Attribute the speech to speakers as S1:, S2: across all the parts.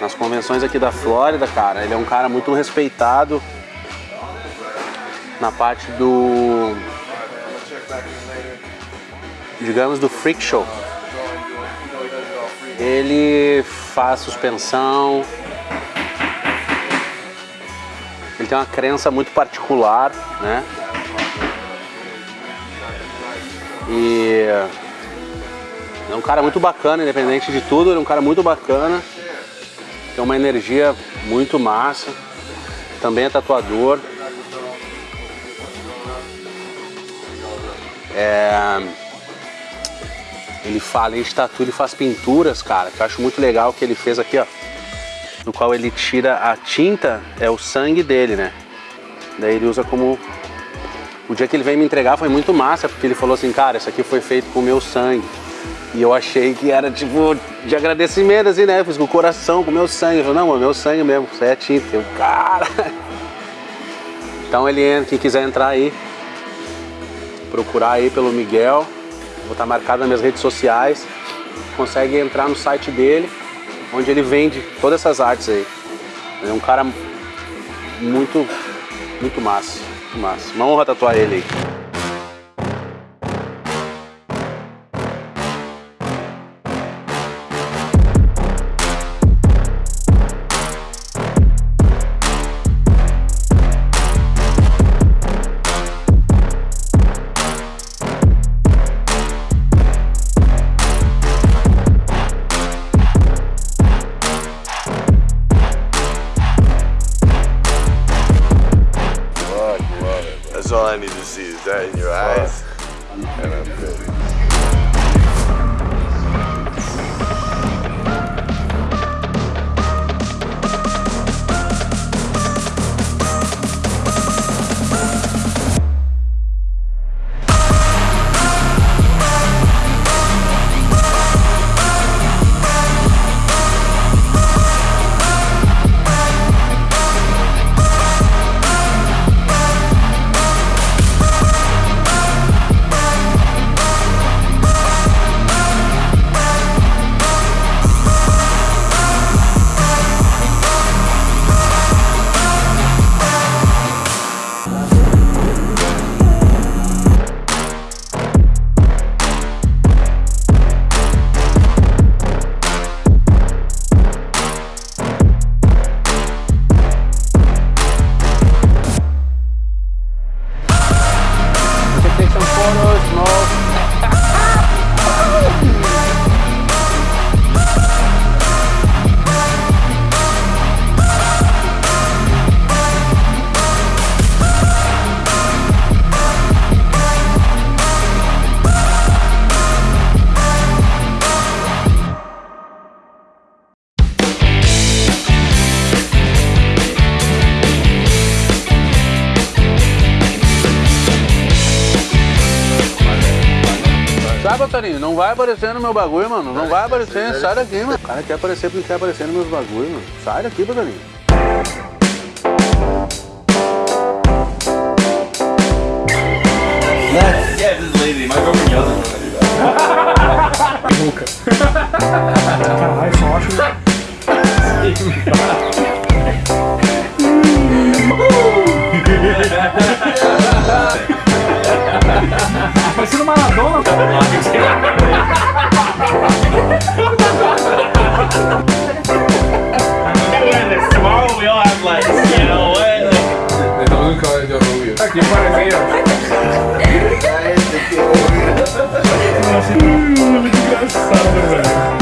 S1: nas, convenções aqui da Flórida, cara. Ele é um cara muito respeitado na parte do, digamos, do freak show. Ele faz suspensão. Ele tem uma crença muito particular, né? E é um cara muito bacana, independente de tudo, ele é um cara muito bacana. Tem uma energia muito massa. Também é tatuador. É... Ele fala em tatu, ele faz pinturas, cara, que eu acho muito legal o que ele fez aqui, ó. No qual ele tira a tinta, é o sangue dele, né? Daí ele usa como o dia que ele veio me entregar foi muito massa, porque ele falou assim, cara, isso aqui foi feito com o meu sangue. E eu achei que era tipo de agradecimento, assim, né? fiz com o coração, com o meu sangue. Falou, não, é meu sangue mesmo, isso é tinta. Eu, cara. Então ele entra, quem quiser entrar aí, procurar aí pelo Miguel, vou estar marcado nas minhas redes sociais, consegue entrar no site dele, onde ele vende todas essas artes aí. Ele é um cara muito, muito massa, muito massa. Uma honra tatuar ele aí. Não vai aparecer no meu bagulho, mano. Não vai aparecer, sai daqui, mano. O cara quer aparecer porque quer aparecer nos meus bagulhos, mano. Sai daqui, Torinho.
S2: Yes. Yeah, this is lazy. My girlfriend yells at me
S3: Boca. Caralho, só acho. Engraçado, velho.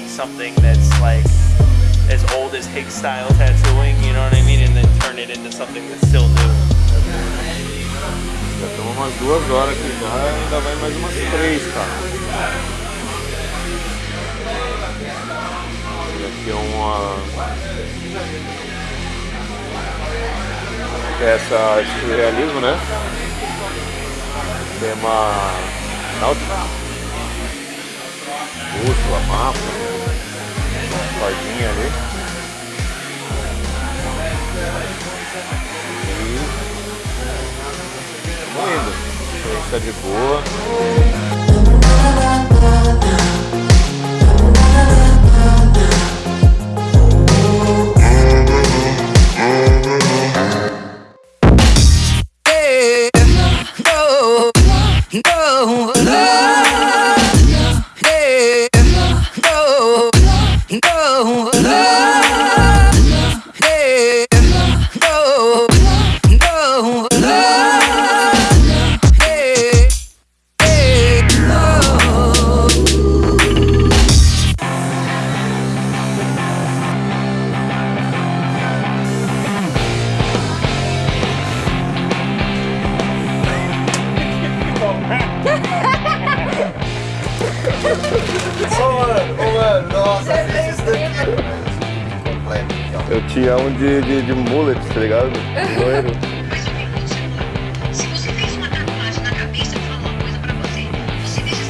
S4: take something that's like as old as Higgs style tattooing, you know what I mean, and then turn it into something that's still new.
S2: já estamos umas duas horas aqui já, ainda vai mais umas três, cara. E aqui é uma peça de surrealismo, né? Tema náutico. Bússola, mapa, cordinha ali. E vamos indo. A gente tá de boa.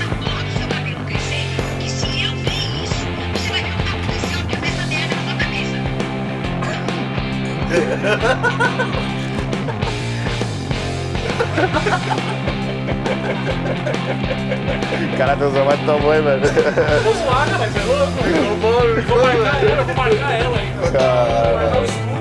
S5: Porra do seu cabelo crescer, que se eu ver isso, você vai ver o desse uma cabeça merda na sua cabeça.
S6: Cara, Deus é mais do tamanho, velho.
S3: Vou zoar, né? Mas é louco. Vou, marcar ela, vou marcar ela ainda.
S6: Cara.